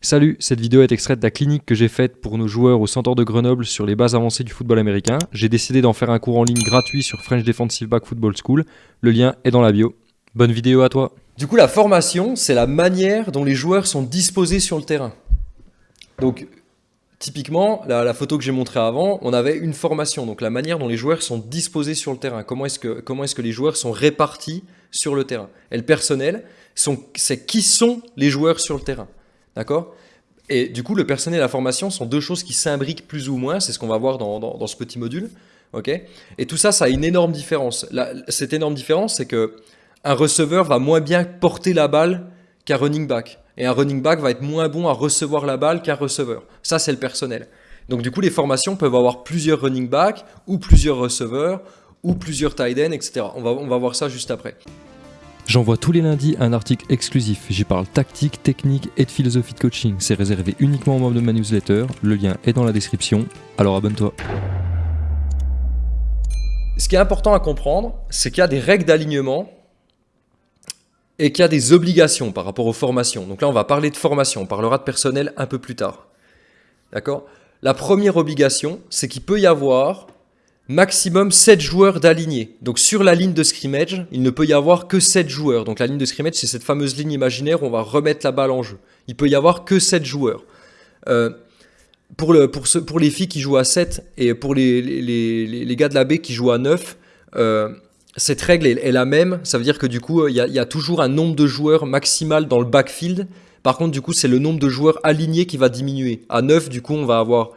Salut, cette vidéo est extraite de la clinique que j'ai faite pour nos joueurs au Centre de Grenoble sur les bases avancées du football américain. J'ai décidé d'en faire un cours en ligne gratuit sur French Defensive Back Football School. Le lien est dans la bio. Bonne vidéo à toi. Du coup, la formation, c'est la manière dont les joueurs sont disposés sur le terrain. Donc, typiquement, la, photo que j'ai montrée avant, on avait une formation, donc la manière dont les joueurs sont disposés sur le terrain. Comment est-ce que, est que les joueurs sont répartis sur le terrain? Et le personnel, c'est qui sont les joueurs sur le terrain? D'accord? Et du coup, le personnel et la formation sont deux choses qui s'imbriquent plus ou moins. C'est ce qu'on va voir dans, ce petit module. ok? Et tout ça, ça a une énorme différence. cette énorme différence, c'est que un receveur va moins bien porter la balle qu'un running back. Et un running back va être moins bon à recevoir la balle qu'un receveur. Ça, c'est le personnel. Donc du coup, les formations peuvent avoir plusieurs running backs ou plusieurs receveurs ou plusieurs tight ends, etc. On va, on va voir ça juste après. J'envoie tous les lundis un article exclusif. J'y parle tactique, technique et de philosophie de coaching. C'est réservé uniquement aux membres de ma newsletter. Le lien est dans la description. Alors abonne-toi. Ce qui est important à comprendre, c'est qu'il y a des règles d'alignement et qu'il y a des obligations par rapport aux formations. Donc là, on va parler de formation. On parlera de personnel un peu plus tard. D'accord? La première obligation, c'est qu'il peut y avoir maximum 7 joueurs d'alignés. Donc sur la ligne de scrimmage, il ne peut y avoir que 7 joueurs. Donc la ligne de scrimmage, c'est cette fameuse ligne imaginaire où on va remettre la balle en jeu. Il peut y avoir que 7 joueurs. Euh, pour, les filles qui jouent à 7 et pour les, gars de la B qui jouent à 9, euh, cette règle est, la même. Ça veut dire que du coup, il y, a, y a toujours un nombre de joueurs maximal dans le backfield. Par contre, du coup, c'est le nombre de joueurs alignés qui va diminuer. À 9, du coup, on va avoir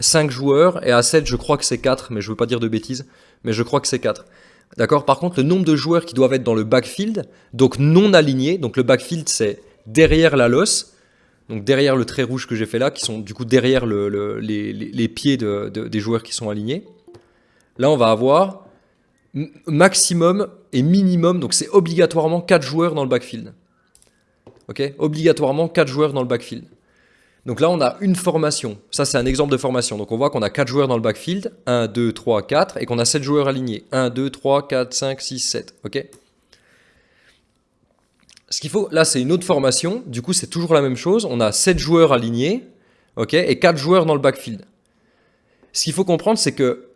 5 joueurs, et à 7, je crois que c'est 4, mais je veux pas dire de bêtises, mais je crois que c'est 4. D'accord? Par contre, le nombre de joueurs qui doivent être dans le backfield, donc non alignés, donc le backfield c'est derrière la losse, donc derrière le trait rouge que j'ai fait là, qui sont du coup derrière les, pieds des joueurs qui sont alignés. Là, on va avoir maximum et minimum, donc c'est obligatoirement 4 joueurs dans le backfield. Ok? Obligatoirement 4 joueurs dans le backfield. Donc là, on a une formation. Ça, c'est un exemple de formation. Donc on voit qu'on a 4 joueurs dans le backfield. 1, 2, 3, 4. Et qu'on a 7 joueurs alignés. 1, 2, 3, 4, 5, 6, 7. OK? Ce qu'il faut, là, c'est une autre formation. Du coup, c'est toujours la même chose. On a 7 joueurs alignés. OK? Et 4 joueurs dans le backfield. Ce qu'il faut comprendre, c'est que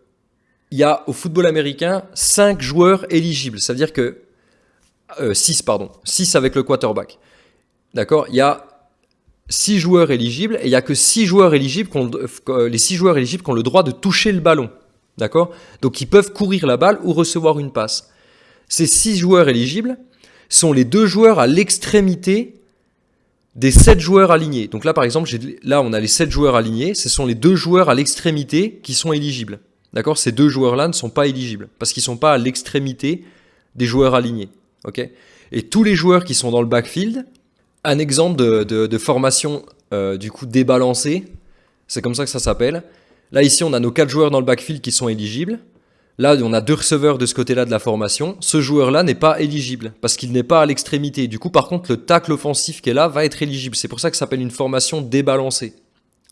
il y a au football américain 5 joueurs éligibles. Ça veut dire que... 6, euh, pardon. 6 avec le quarterback. D'accord? Il y a 6 joueurs éligibles et il n'y a que 6 joueurs éligibles qui ont, les 6 joueurs éligibles qui ont le droit de toucher le ballon. D'accord? Donc ils peuvent courir la balle ou recevoir une passe. Ces 6 joueurs éligibles sont les deux joueurs à l'extrémité des 7 joueurs alignés. Donc là par exemple, là on a les 7 joueurs alignés, ce sont les deux joueurs à l'extrémité qui sont éligibles. D'accord? Ces deux joueurs-là ne sont pas éligibles parce qu'ils ne sont pas à l'extrémité des joueurs alignés. Ok? Et tous les joueurs qui sont dans le backfield, un exemple de, formation euh, du coup débalancée, c'est comme ça que ça s'appelle. Là ici on a nos quatre joueurs dans le backfield qui sont éligibles. Là on a deux receveurs de ce côté-là de la formation. Ce joueur-là n'est pas éligible parce qu'il n'est pas à l'extrémité. Du coup par contre le tacle offensif qui est là va être éligible. C'est pour ça que ça s'appelle une formation débalancée.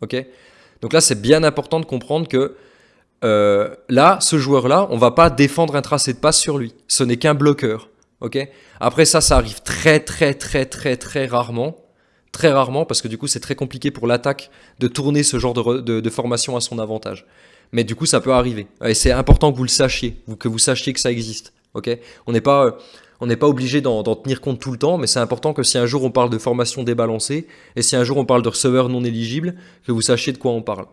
Ok? Donc là c'est bien important de comprendre que euh, là, ce joueur-là, on va pas défendre un tracé de passe sur lui. Ce n'est qu'un bloqueur ok. Après ça, ça arrive très très très très très rarement, très rarement, parce que du coup c'est très compliqué pour l'attaque de tourner ce genre de, formation à son avantage. Mais du coup ça peut arriver, et c'est important que vous le sachiez, que vous sachiez que ça existe, On n'est pas... on n'est pas obligé d'en tenir compte tout le temps, mais c'est important que si un jour on parle de formation débalancée, et si un jour on parle de receveur non éligible, que vous sachiez de quoi on parle.